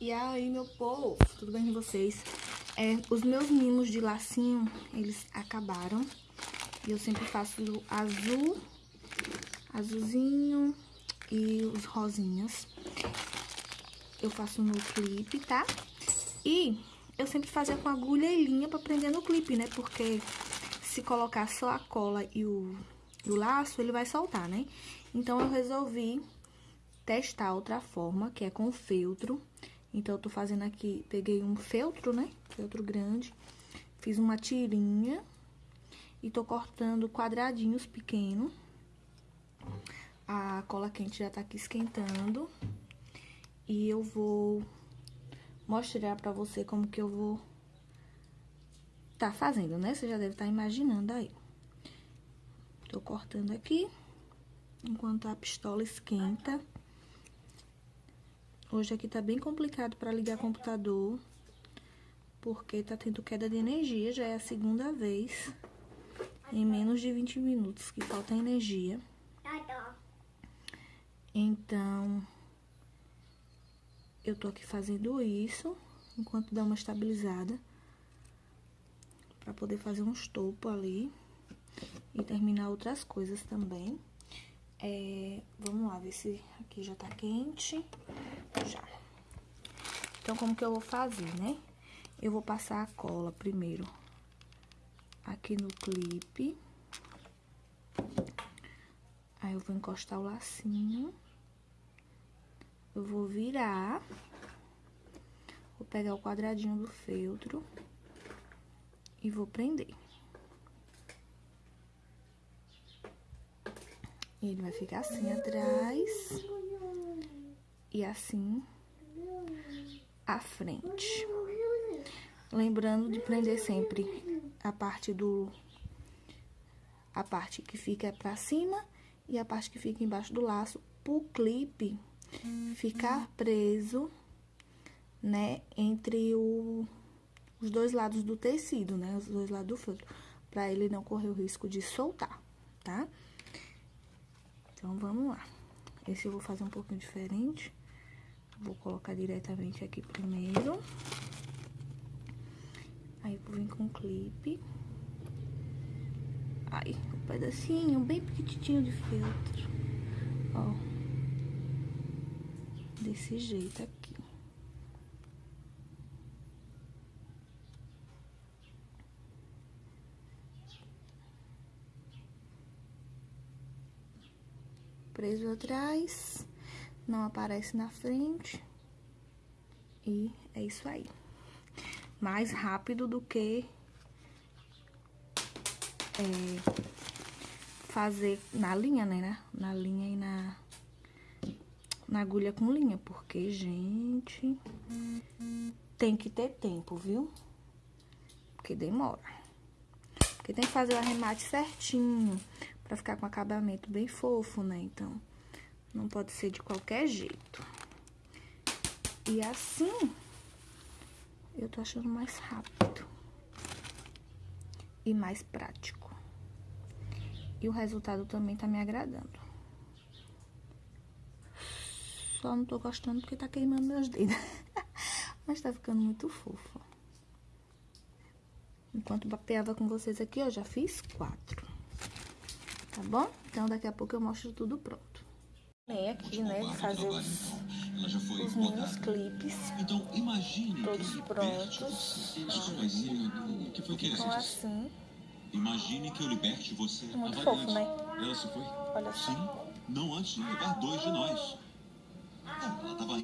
E aí, meu povo, tudo bem com vocês? É, os meus mimos de lacinho, eles acabaram. E eu sempre faço azul, azulzinho e os rosinhas. Eu faço no clipe, tá? E eu sempre fazia com agulha e linha pra prender no clipe, né? Porque se colocar só a cola e o, o laço, ele vai soltar, né? Então, eu resolvi testar outra forma, que é com feltro. Então, eu tô fazendo aqui, peguei um feltro, né? Feltro grande. Fiz uma tirinha e tô cortando quadradinhos pequenos. A cola quente já tá aqui esquentando. E eu vou mostrar pra você como que eu vou tá fazendo, né? Você já deve estar tá imaginando aí. Tô cortando aqui, enquanto a pistola esquenta. Hoje aqui tá bem complicado para ligar computador, porque tá tendo queda de energia, já é a segunda vez em menos de 20 minutos que falta energia. Então, eu tô aqui fazendo isso, enquanto dá uma estabilizada, para poder fazer um estopo ali e terminar outras coisas também. É, vamos lá, ver se aqui já tá quente. Já. Então, como que eu vou fazer, né? Eu vou passar a cola primeiro aqui no clipe. Aí, eu vou encostar o lacinho. Eu vou virar. Vou pegar o quadradinho do feltro. E vou prender. Ele vai ficar assim atrás e assim à frente. Lembrando de prender sempre a parte do a parte que fica para cima e a parte que fica embaixo do laço pro clipe ficar preso, né, entre o, os dois lados do tecido, né, os dois lados do feltro, para ele não correr o risco de soltar, tá? Então, vamos lá. Esse eu vou fazer um pouquinho diferente. Vou colocar diretamente aqui primeiro. Aí, vou vir com o clipe. Aí, um pedacinho bem pequitinho de feltro. Ó. Desse jeito aqui. Preso atrás, não aparece na frente. E é isso aí. Mais rápido do que é, fazer na linha, né? Na linha e na, na agulha com linha. Porque, gente, tem que ter tempo, viu? Porque demora. Porque tem que fazer o arremate certinho. Pra ficar com acabamento bem fofo, né? Então, não pode ser de qualquer jeito. E assim, eu tô achando mais rápido. E mais prático. E o resultado também tá me agradando. Só não tô gostando porque tá queimando meus dedos. Mas tá ficando muito fofo. Enquanto papeava com vocês aqui, eu já fiz quatro tá bom? Então, daqui a pouco eu mostro tudo pronto. Vem aqui, né, de fazer os, os meus clipes, então, todos prontos. Ficam assim. Imagine que eu liberte você Muito fofo, né? Ela se foi? Olha só. Sim, não antes de levar dois de nós. Ela tava